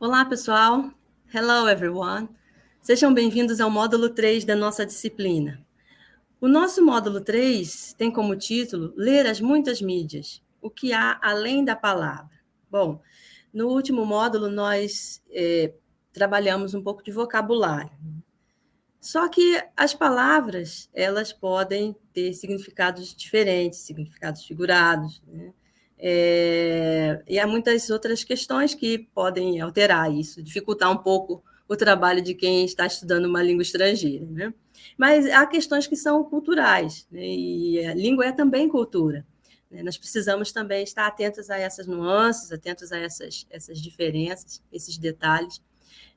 Olá, pessoal. Hello, everyone. Sejam bem-vindos ao módulo 3 da nossa disciplina. O nosso módulo 3 tem como título Ler as muitas mídias, o que há além da palavra. Bom, no último módulo nós é, trabalhamos um pouco de vocabulário. Só que as palavras, elas podem ter significados diferentes, significados figurados, né? É, e há muitas outras questões que podem alterar isso, dificultar um pouco o trabalho de quem está estudando uma língua estrangeira. Né? Mas há questões que são culturais, né? e a língua é também cultura. Né? Nós precisamos também estar atentos a essas nuances, atentos a essas, essas diferenças, esses detalhes,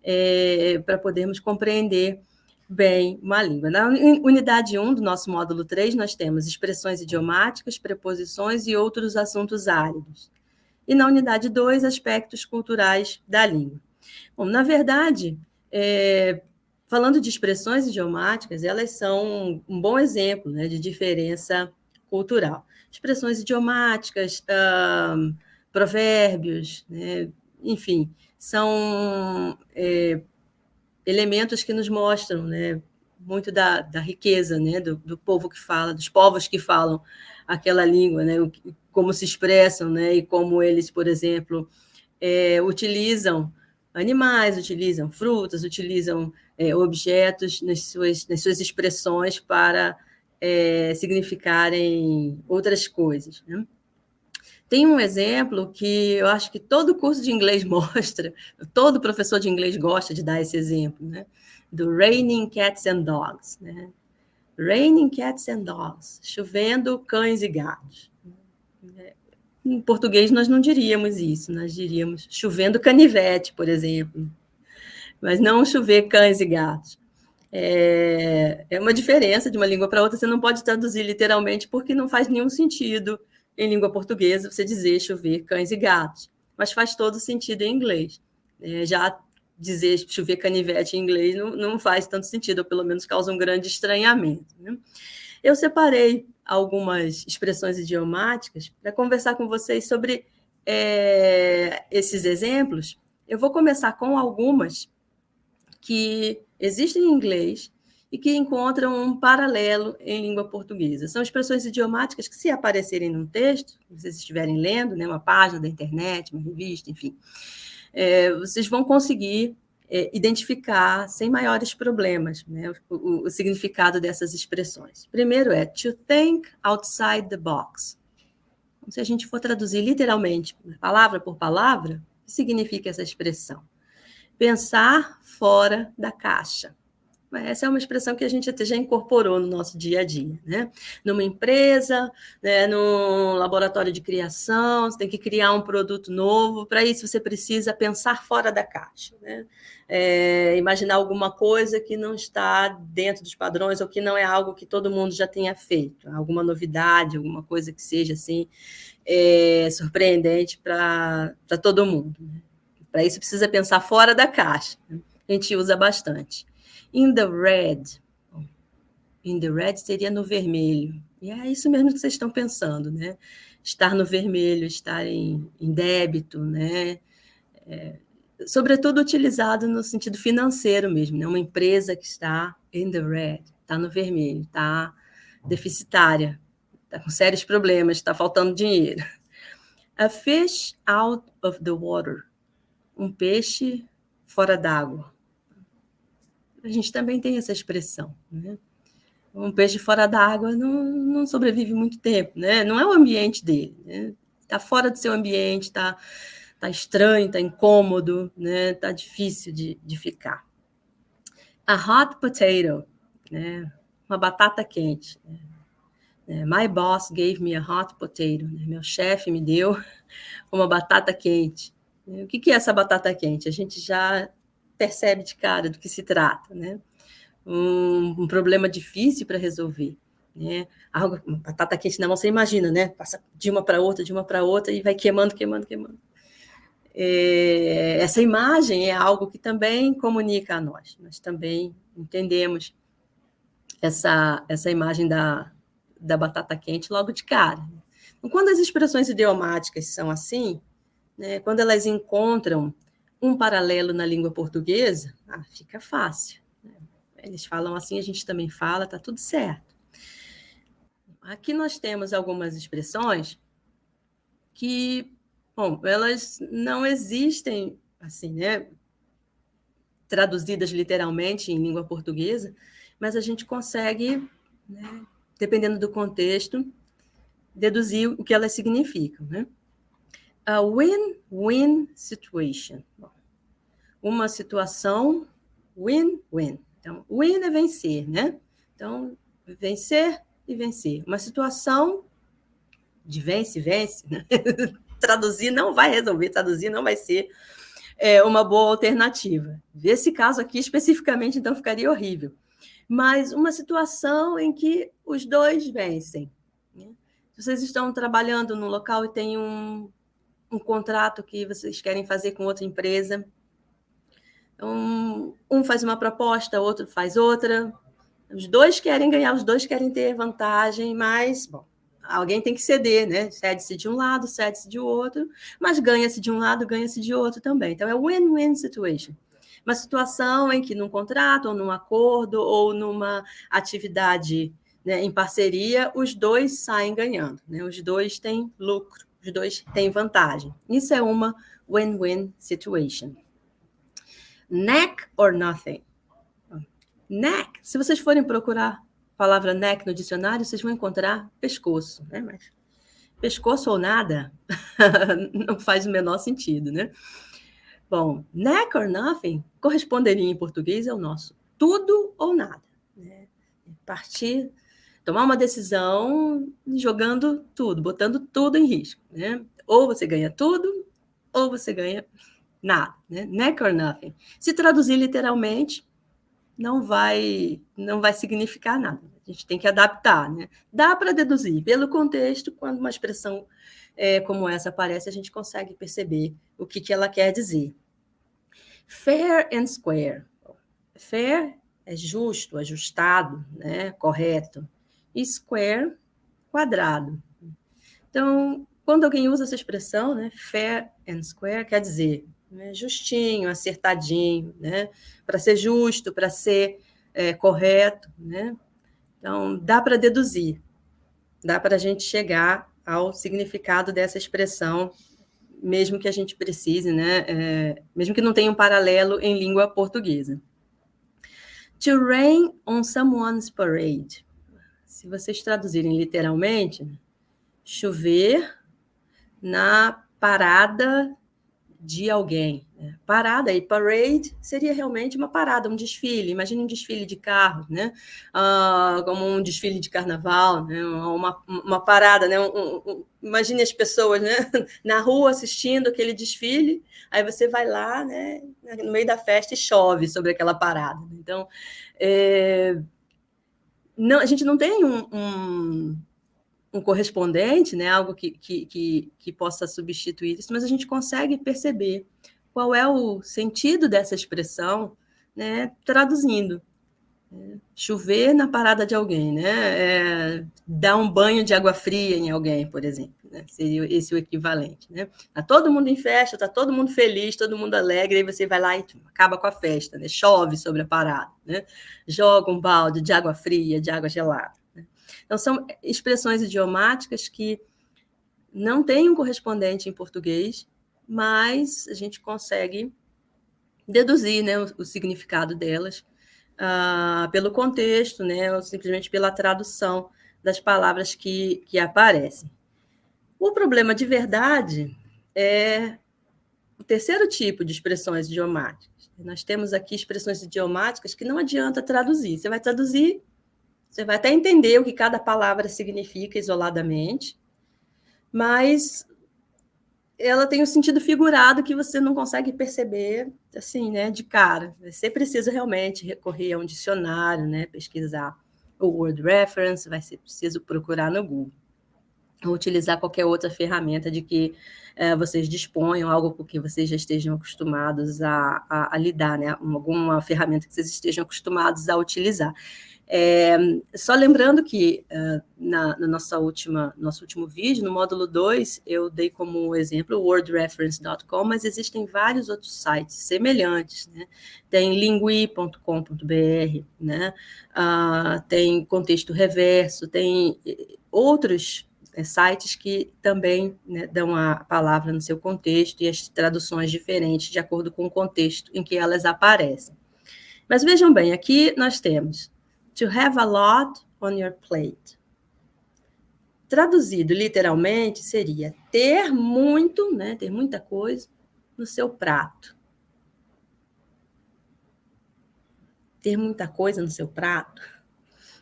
é, para podermos compreender bem uma língua. Na unidade 1 do nosso módulo 3, nós temos expressões idiomáticas, preposições e outros assuntos áridos. E na unidade 2, aspectos culturais da língua. Bom, na verdade, é, falando de expressões idiomáticas, elas são um bom exemplo né, de diferença cultural. Expressões idiomáticas, provérbios, né, enfim, são é, elementos que nos mostram né, muito da, da riqueza né, do, do, povo que fala, dos povos que falam aquela língua, né, como se expressam né, e como eles, por exemplo, é, utilizam animais, utilizam frutas, utilizam é, objetos nas suas, nas suas expressões para é, significarem outras coisas. Né? Tem um exemplo que eu acho que todo curso de inglês mostra, todo professor de inglês gosta de dar esse exemplo, né? do Raining Cats and Dogs. Né? Raining Cats and Dogs, chovendo cães e gatos. Em português nós não diríamos isso, nós diríamos chovendo canivete, por exemplo, mas não chover cães e gatos. É, é uma diferença de uma língua para outra, você não pode traduzir literalmente porque não faz nenhum sentido em língua portuguesa você dizer chover cães e gatos, mas faz todo sentido em inglês. É, já dizer chover canivete em inglês não, não faz tanto sentido, ou pelo menos causa um grande estranhamento. Né? Eu separei algumas expressões idiomáticas para conversar com vocês sobre é, esses exemplos. Eu vou começar com algumas que existem em inglês e que encontram um paralelo em língua portuguesa. São expressões idiomáticas que, se aparecerem num texto, vocês estiverem lendo, né, uma página da internet, uma revista, enfim, é, vocês vão conseguir é, identificar sem maiores problemas né, o, o, significado dessas expressões. Primeiro é to think outside the box. Então, se a gente for traduzir literalmente, palavra por palavra, o que significa essa expressão? Pensar fora da caixa. Essa é uma expressão que a gente até já incorporou no nosso dia a dia, né? Numa empresa, né, num laboratório de criação, você tem que criar um produto novo. Para isso, você precisa pensar fora da caixa, né? É, imaginar alguma coisa que não está dentro dos padrões ou que não é algo que todo mundo já tenha feito, alguma novidade, alguma coisa que seja assim é, surpreendente para todo mundo. Né? Para isso, precisa pensar fora da caixa. Né? A gente usa bastante. In the red. In the red seria no vermelho. E é isso mesmo que vocês estão pensando, né? Estar no vermelho, estar em, em débito, né? É, sobretudo utilizado no sentido financeiro mesmo, né? Uma empresa que está in the red, está no vermelho, está deficitária, está com sérios problemas, está faltando dinheiro. A fish out of the water. Um peixe fora d'água a gente também tem essa expressão. Né? Um peixe fora da água não, não sobrevive muito tempo, né? não é o ambiente dele. Está né? Tá fora do seu ambiente, está tá estranho, está incômodo, está né? Tá difícil de, de ficar. A hot potato, né? uma batata quente. Né? É, my boss gave me a hot potato. Né? Meu chefe me deu uma batata quente. O que é essa batata quente? A gente já percebe de cara do que se trata, né? Um, um problema difícil para resolver, né? Algo, batata quente na mão, você imagina, né? Passa de uma para outra, de uma para outra e vai queimando, queimando, queimando. É, essa imagem é algo que também comunica a nós. Nós também entendemos essa, essa imagem da, da batata quente logo de cara. Quando as expressões idiomáticas são assim, né, quando elas encontram um paralelo na língua portuguesa, ah, fica fácil. Né? Eles falam assim, a gente também fala, tá tudo certo. Aqui nós temos algumas expressões que, bom, elas não existem assim, né, traduzidas literalmente em língua portuguesa, mas a gente consegue, né, dependendo do contexto, deduzir o que elas significam, né? A win-win situation. Uma situação win-win. Então, win é vencer, né? Então, vencer e vencer. Uma situação de vence-vence, né? traduzir não vai resolver, traduzir não vai ser é, uma boa alternativa. Esse caso aqui, especificamente, então, ficaria horrível. Mas uma situação em que os dois vencem. Né? Vocês estão trabalhando no local e tem um, um contrato que vocês querem fazer com outra empresa, um, um faz uma proposta, outro faz outra, os dois querem ganhar, os dois querem ter vantagem, mas, bom, alguém tem que ceder, né? Cede-se de um lado, cede-se de outro, mas ganha-se de um lado, ganha-se de outro também. Então, é win-win situation. Uma situação em que, num contrato, ou num acordo, ou numa atividade né, em parceria, os dois saem ganhando, né? Os dois têm lucro, os dois têm vantagem. Isso é uma win-win situation. Neck or nothing Neck, se vocês forem procurar a palavra neck no dicionário, vocês vão encontrar pescoço, né? Mas pescoço ou nada não faz o menor sentido, né? Bom, neck or nothing corresponderia em português ao nosso tudo ou nada. Né? Partir, tomar uma decisão jogando tudo, botando tudo em risco. Né? Ou você ganha tudo, ou você ganha nada. Né? Neck or nothing. Se traduzir literalmente, não vai não vai significar nada. A gente tem que adaptar, né? Dá para deduzir pelo contexto quando uma expressão é, como essa aparece, a gente consegue perceber o que, que ela quer dizer. Fair and square. Fair é justo, ajustado, né? Correto. E square, quadrado. Então, quando alguém usa essa expressão, né, fair and square, quer dizer né? justinho, acertadinho, né? para ser justo, para ser é, correto. Né? Então, dá para deduzir, dá para a gente chegar ao significado dessa expressão, mesmo que a gente precise, né? É, mesmo que não tenha um paralelo em língua portuguesa. To rain on someone's parade. Se vocês traduzirem literalmente, chover na parada de alguém. Né? Parada e parade seria realmente uma parada, um desfile. Imagine um desfile de carros, né? Ah, como um desfile de carnaval, né? uma, uma parada, né? Um, um, imagine as pessoas né? na rua assistindo aquele desfile, aí você vai lá né? no meio da festa e chove sobre aquela parada. Então, é... não, a gente não tem um, um um correspondente, né, algo que, que, que, que, possa substituir isso, mas a gente consegue perceber qual é o sentido dessa expressão, né, traduzindo. É, chover na parada de alguém, né? É, dar um banho de água fria em alguém, por exemplo, né? seria esse o equivalente. Né? Tá todo mundo em festa, tá todo mundo feliz, todo mundo alegre, aí você vai lá e acaba com a festa, né? chove sobre a parada, né? joga um balde de água fria, de água gelada. Então, são expressões idiomáticas que não têm um correspondente em português, mas a gente consegue deduzir né, o, o significado delas uh, pelo contexto, né, ou simplesmente pela tradução das palavras que, que aparecem. O problema de verdade é o terceiro tipo de expressões idiomáticas. Nós temos aqui expressões idiomáticas que não adianta traduzir. Você vai traduzir você vai até entender o que cada palavra significa isoladamente, mas ela tem um sentido figurado que você não consegue perceber assim, né, de cara. Você precisa realmente recorrer a um dicionário, né, pesquisar o word reference, vai ser preciso procurar no Google. ou utilizar qualquer outra ferramenta de que é, vocês disponham, algo com que vocês já estejam acostumados a, a, a, lidar, né? Alguma ferramenta que vocês estejam acostumados a utilizar. É, só lembrando que uh, na, na, nossa última, nosso último vídeo, no módulo 2, eu dei como exemplo o wordreference.com, mas existem vários outros sites semelhantes, né? Tem lingui.com.br, né? Uh, tem contexto reverso, tem outros é, sites que também né, dão a palavra no seu contexto e as traduções diferentes de acordo com o contexto em que elas aparecem. Mas vejam bem, aqui nós temos to have a lot on your plate. Traduzido literalmente seria ter muito, né, ter muita coisa no seu prato. Ter muita coisa no seu prato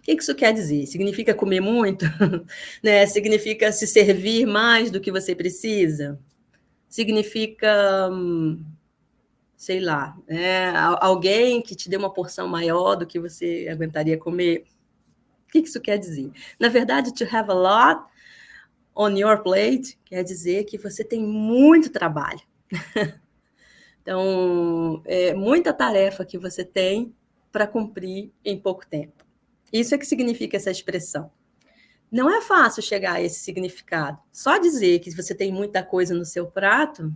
o que isso quer dizer? Significa comer muito? né? Significa se servir mais do que você precisa? Significa, hum, sei lá, né? alguém que te dê uma porção maior do que você aguentaria comer? O que isso quer dizer? Na verdade, to have a lot on your plate quer dizer que você tem muito trabalho. então, é muita tarefa que você tem para cumprir em pouco tempo. Isso é que significa essa expressão. Não é fácil chegar a esse significado. Só dizer que você tem muita coisa no seu prato,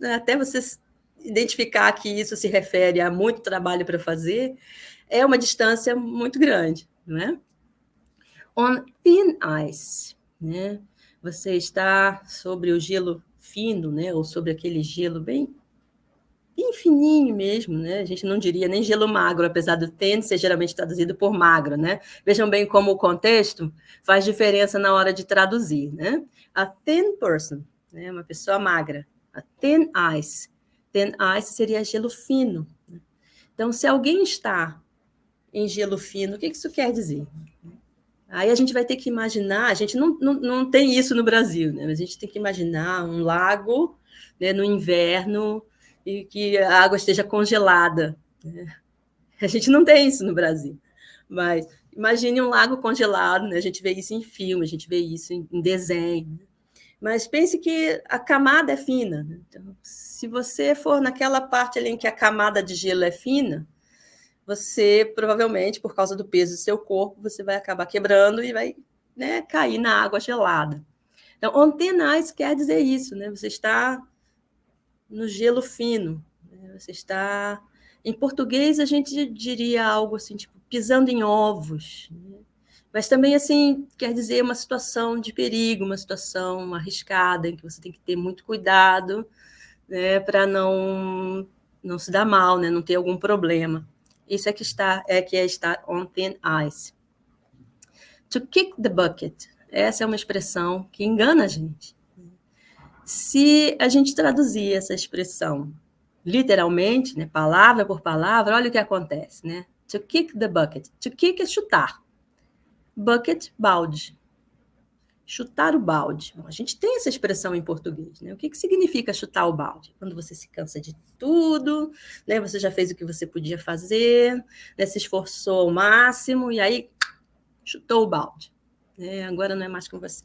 né, até você identificar que isso se refere a muito trabalho para fazer, é uma distância muito grande, não é? On thin ice, né? Você está sobre o gelo fino, né? Ou sobre aquele gelo bem bem fininho mesmo, né? A gente não diria nem gelo magro, apesar do thin ser geralmente traduzido por magro, né? Vejam bem como o contexto faz diferença na hora de traduzir, né? A thin person, né? Uma pessoa magra. A thin ice. Thin ice seria gelo fino. Né? Então, se alguém está em gelo fino, o que isso quer dizer? Aí a gente vai ter que imaginar, a gente não, não, não tem isso no Brasil, né? Mas a gente tem que imaginar um lago né, no inverno, e que a água esteja congelada. Né? A gente não tem isso no Brasil, mas imagine um lago congelado, né? a gente vê isso em filme, a gente vê isso em, em desenho. Mas pense que a camada é fina. Né? Então, se você for naquela parte ali em que a camada de gelo é fina, você provavelmente, por causa do peso do seu corpo, você vai acabar quebrando e vai né, cair na água gelada. Então, ice quer dizer isso, né? Você está no gelo fino. Né? Você está. Em português, a gente diria algo assim, tipo, pisando em ovos. Né? Mas também, assim, quer dizer uma situação de perigo, uma situação arriscada, em que você tem que ter muito cuidado né, para não, não se dar mal, né, não ter algum problema. Isso é que está é que é estar on thin ice. To kick the bucket. Essa é uma expressão que engana a gente. Se a gente traduzir essa expressão literalmente, né, palavra por palavra, olha o que acontece, né? To kick the bucket. To kick é chutar. Bucket, balde. Chutar o balde. Bom, a gente tem essa expressão em português, né? O que, que significa chutar o balde? Quando você se cansa de tudo, né? Você já fez o que você podia fazer, né? se esforçou ao máximo e aí chutou o balde. É, agora não é mais com você.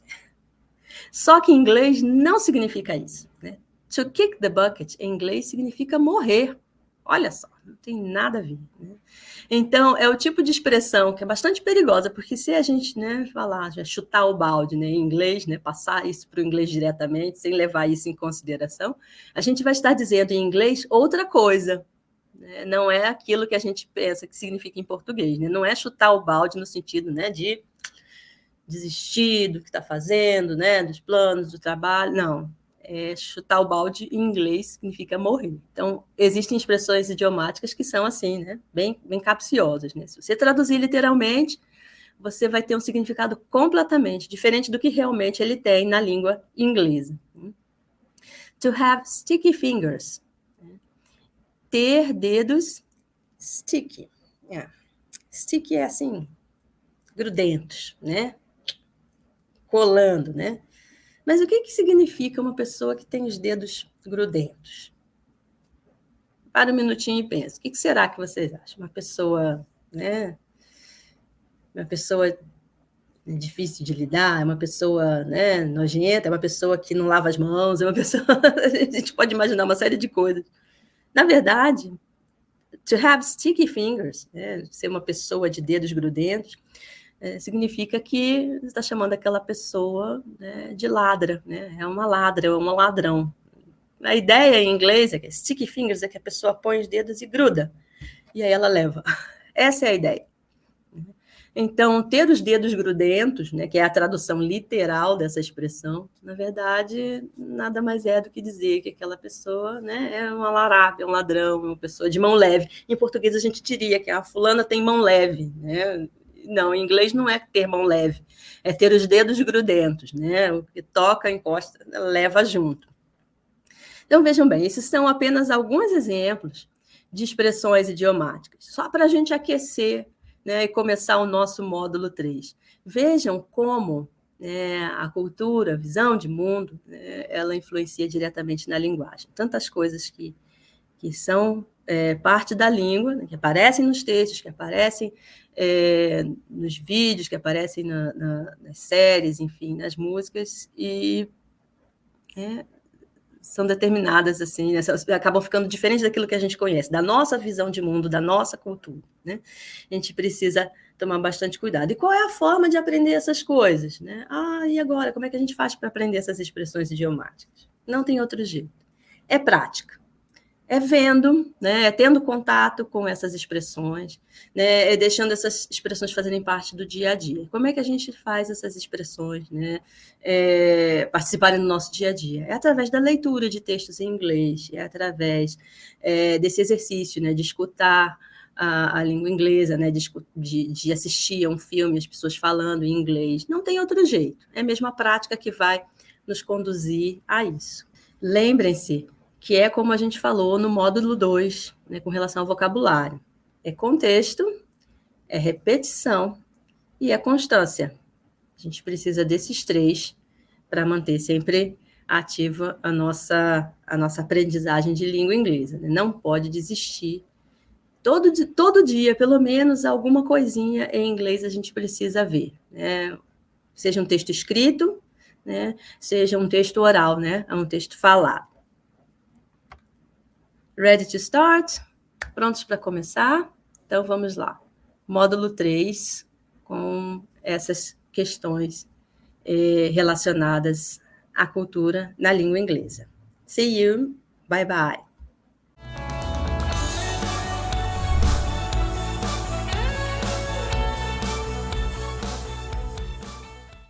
Só que em inglês não significa isso. Né? To kick the bucket em inglês significa morrer. Olha só, não tem nada a ver. Né? Então, é o tipo de expressão que é bastante perigosa, porque se a gente né, falar, chutar o balde né, em inglês, né, passar isso para o inglês diretamente, sem levar isso em consideração, a gente vai estar dizendo em inglês outra coisa. Né? Não é aquilo que a gente pensa que significa em português. Né? Não é chutar o balde no sentido né, de desistir do que está fazendo, né, dos planos, do trabalho, não. É, chutar o balde em inglês significa morrer. Então, existem expressões idiomáticas que são assim, né, bem, bem capciosas. Né? Se você traduzir literalmente, você vai ter um significado completamente diferente do que realmente ele tem na língua inglesa. To have sticky fingers. Ter dedos sticky. Yeah. Sticky é assim, grudentos, né? colando, né? Mas o que, que significa uma pessoa que tem os dedos grudentos? Para um minutinho e pensa. O que, que será que vocês acham? Uma pessoa, né? Uma pessoa é difícil de lidar, é uma pessoa né, nojenta, é uma pessoa que não lava as mãos, é uma pessoa. a gente pode imaginar uma série de coisas. Na verdade, to have sticky fingers, né, ser uma pessoa de dedos grudentos, é, significa que está chamando aquela pessoa né, de ladra, né? é uma ladra, é um ladrão. A ideia em inglês é que sticky fingers é que a pessoa põe os dedos e gruda, e aí ela leva. Essa é a ideia. Então, ter os dedos grudentos, né, que é a tradução literal dessa expressão, na verdade, nada mais é do que dizer que aquela pessoa né, é uma larápia, é um ladrão, uma pessoa de mão leve. Em português, a gente diria que a fulana tem mão leve. Né? Não, em inglês não é ter mão leve, é ter os dedos grudentos. Né? O que toca, encosta, leva junto. Então, vejam bem, esses são apenas alguns exemplos de expressões idiomáticas, só para a gente aquecer né, e começar o nosso módulo 3. Vejam como né, a cultura, a visão de mundo, né, ela influencia diretamente na linguagem. Tantas coisas que, que são é, parte da língua, né, que aparecem nos textos, que aparecem é, nos vídeos, que aparecem na, na, nas séries, enfim, nas músicas, e é, são determinadas assim, né? acabam ficando diferentes daquilo que a gente conhece, da nossa visão de mundo, da nossa cultura. Né? A gente precisa tomar bastante cuidado. E qual é a forma de aprender essas coisas? Né? Ah, e agora? Como é que a gente faz para aprender essas expressões idiomáticas? Não tem outro jeito. É prática é vendo, né, é tendo contato com essas expressões, né, é deixando essas expressões fazerem parte do dia a dia. Como é que a gente faz essas expressões né, é, participarem do nosso dia a dia? É através da leitura de textos em inglês, é através é, desse exercício né, de escutar a, a língua inglesa, né, de, de, assistir a um filme, as pessoas falando em inglês. Não tem outro jeito. É a mesma prática que vai nos conduzir a isso. Lembrem-se que é como a gente falou no módulo 2, né, com relação ao vocabulário. É contexto, é repetição e é constância. A gente precisa desses três para manter sempre ativa a nossa, a nossa aprendizagem de língua inglesa. Né? Não pode desistir. Todo, todo dia, pelo menos, alguma coisinha em inglês a gente precisa ver. Né? Seja um texto escrito, né? seja um texto oral, né? um texto falado. Ready to start? Prontos para começar? Então vamos lá. Módulo 3, com essas questões eh, relacionadas à cultura na língua inglesa. See you. Bye bye.